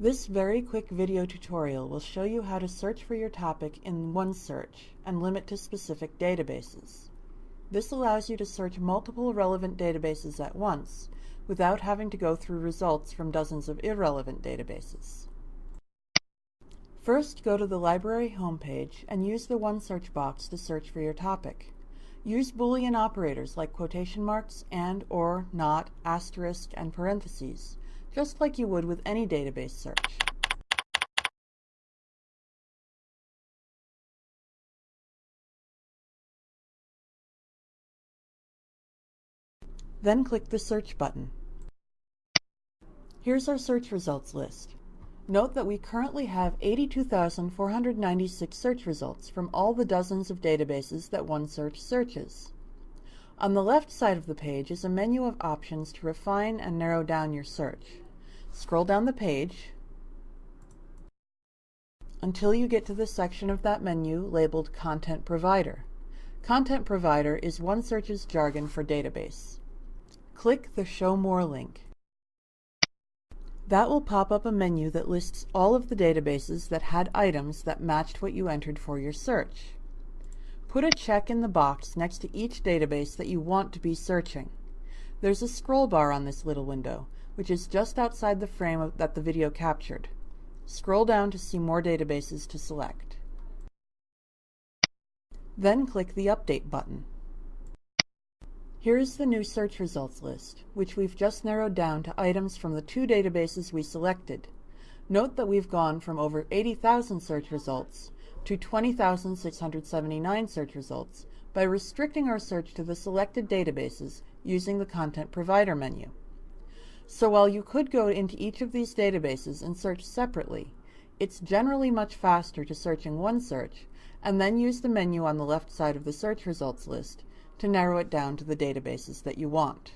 This very quick video tutorial will show you how to search for your topic in OneSearch and limit to specific databases. This allows you to search multiple relevant databases at once without having to go through results from dozens of irrelevant databases. First, go to the library homepage and use the OneSearch box to search for your topic. Use Boolean operators like quotation marks, and, or, not, asterisk, and parentheses just like you would with any database search. Then click the Search button. Here's our search results list. Note that we currently have 82,496 search results from all the dozens of databases that OneSearch searches. On the left side of the page is a menu of options to refine and narrow down your search. Scroll down the page until you get to the section of that menu labeled Content Provider. Content Provider is OneSearch's jargon for database. Click the Show More link. That will pop up a menu that lists all of the databases that had items that matched what you entered for your search. Put a check in the box next to each database that you want to be searching. There's a scroll bar on this little window, which is just outside the frame of, that the video captured. Scroll down to see more databases to select. Then click the Update button. Here is the new search results list, which we've just narrowed down to items from the two databases we selected. Note that we've gone from over 80,000 search results to 20,679 search results by restricting our search to the selected databases using the Content Provider menu. So while you could go into each of these databases and search separately, it's generally much faster to search in OneSearch and then use the menu on the left side of the search results list to narrow it down to the databases that you want.